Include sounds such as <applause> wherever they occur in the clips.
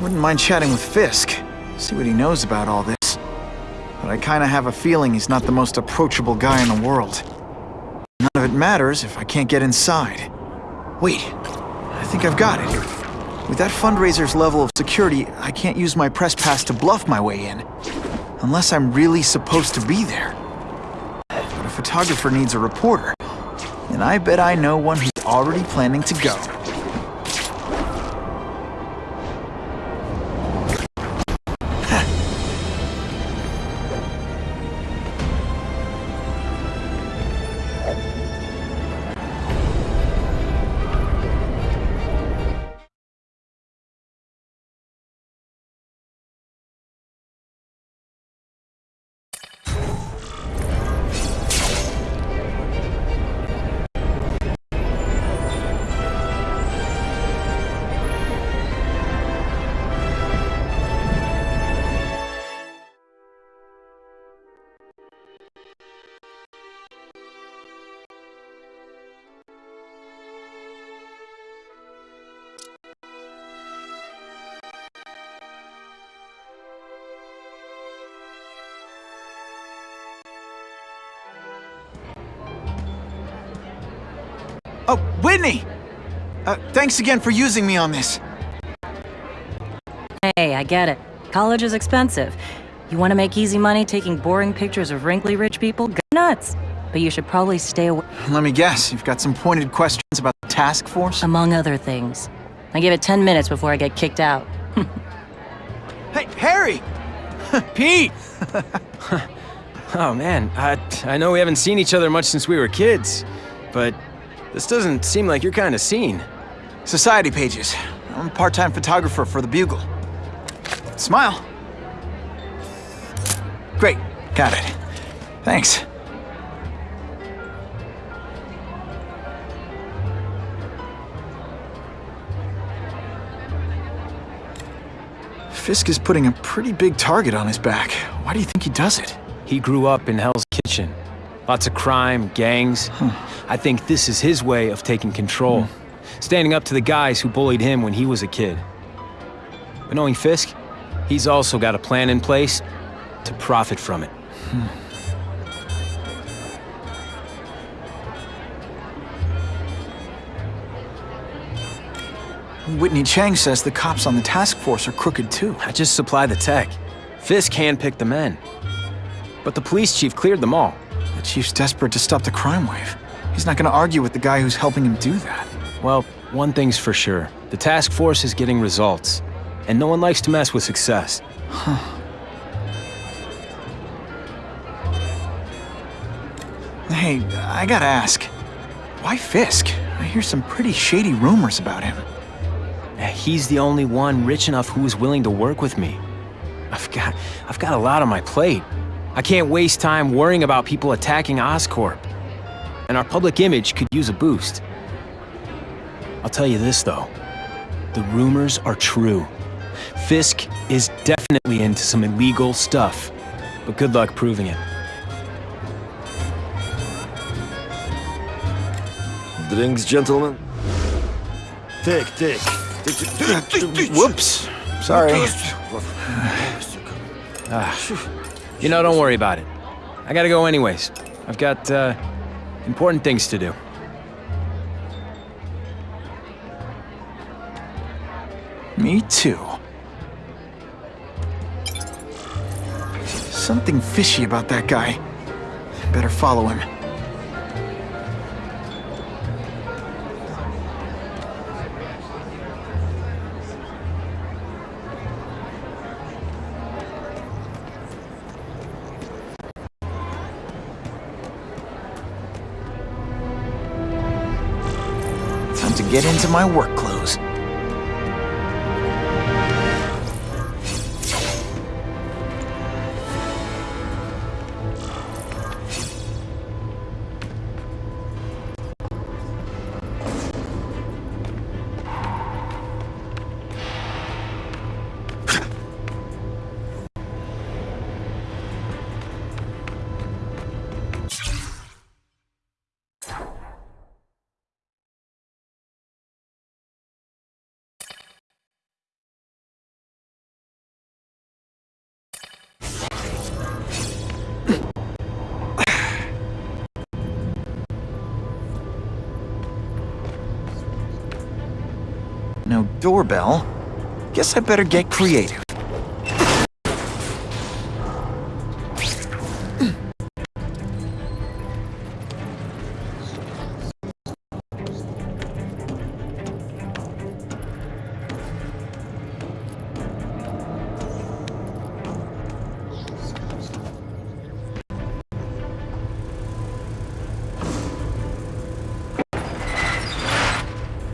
Wouldn't mind chatting with Fisk, see what he knows about all this. But I kinda have a feeling he's not the most approachable guy in the world. None of it matters if I can't get inside. Wait, I think I've got it. With that fundraiser's level of security, I can't use my press pass to bluff my way in. Unless I'm really supposed to be there. But a photographer needs a reporter. And I bet I know one who's already planning to go. Oh, Whitney! Uh, thanks again for using me on this. Hey, I get it. College is expensive. You want to make easy money taking boring pictures of wrinkly rich people? Go nuts! But you should probably stay away, Let me guess, you've got some pointed questions about the task force? among other things. I give it 10 minutes before I get kicked out. <laughs> Hey, Harry! <laughs> Pete! <laughs> oh man, I, I know we haven't seen each other much since we were kids, but this doesn't seem like your kind of scene. Society pages. I'm a part-time photographer for the Bugle. Smile. Great, got it. Thanks. Fisk is putting a pretty big target on his back. Why do you think he does it? He grew up in Hell's Kitchen. Lots of crime, gangs. I think this is his way of taking control. Hmm. Standing up to the guys who bullied him when he was a kid. But knowing Fisk, he's also got a plan in place to profit from it. Hmm. Whitney Chang says the cops on the task force are crooked too. I just supply the tech. Fisk handpicked the men. But the police chief cleared them all. The chief's desperate to stop the crime wave. He's not gonna argue with the guy who's helping him do that. Well, one thing's for sure. The task force is getting results. And no one likes to mess with success. Huh. Hey, I gotta ask. Why Fisk? I hear some pretty shady rumors about him. Eh, he's the only one rich enough who is willing to work with me. I've got, I've got a lot on my plate. I can't waste time worrying about people attacking Oscorp. And our public image could use a boost. I'll tell you this, though. The rumors are true. Fisk is definitely into some illegal stuff. But good luck proving it. Drinks, gentlemen? Take, take. Whoops. Sorry. You know, don't worry about it. I gotta go anyways. I've got, uh, important things to do. Me too. Something fishy about that guy. Better follow him. Get into my work clothes. Doorbell. Guess I better get creative.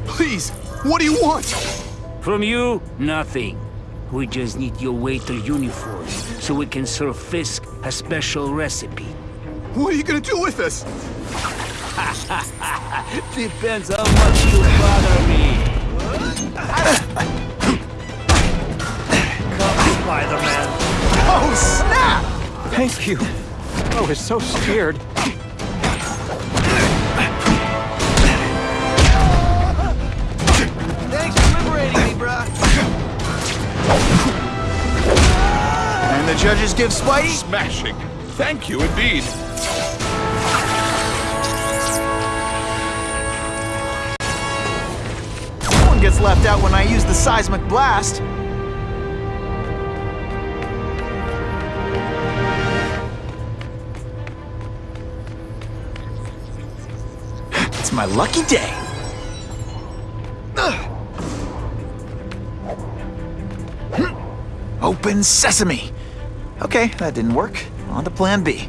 Please, what do you want? From you, nothing. We just need your waiter uniform so we can serve Fisk a special recipe. What are you gonna do with us? <laughs> Depends how much you bother me. Come, Spider-Man. Oh, snap! Thank you. I was so scared. Judges give Spidey? Smashing. Thank you indeed. No one gets left out when I use the seismic blast. It's my lucky day. Open sesame. Okay, that didn't work. On to plan B.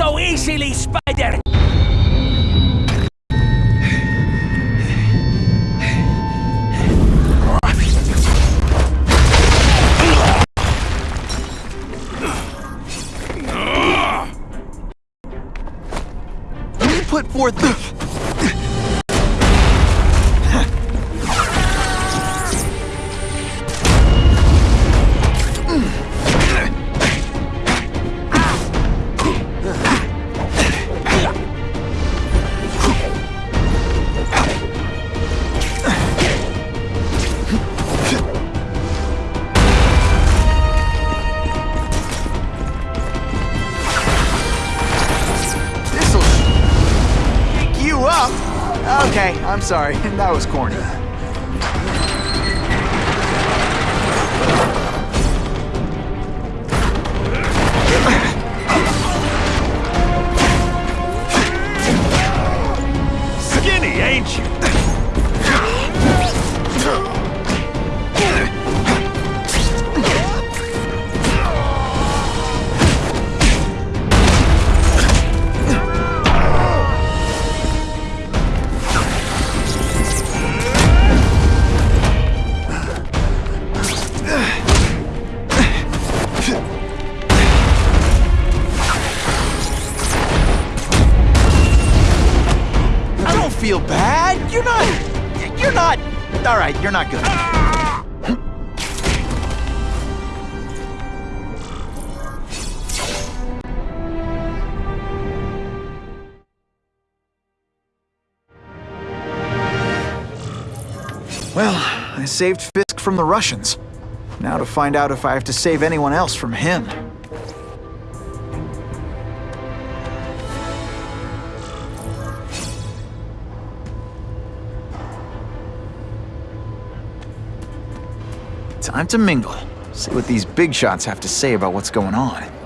so easily, Spider! Okay, I'm sorry. <laughs> That was corny. Skinny, ain't you? You're not good. Well, I saved Fisk from the Russians. Now to find out if I have to save anyone else from him. Time to mingle. See what these big shots have to say about what's going on.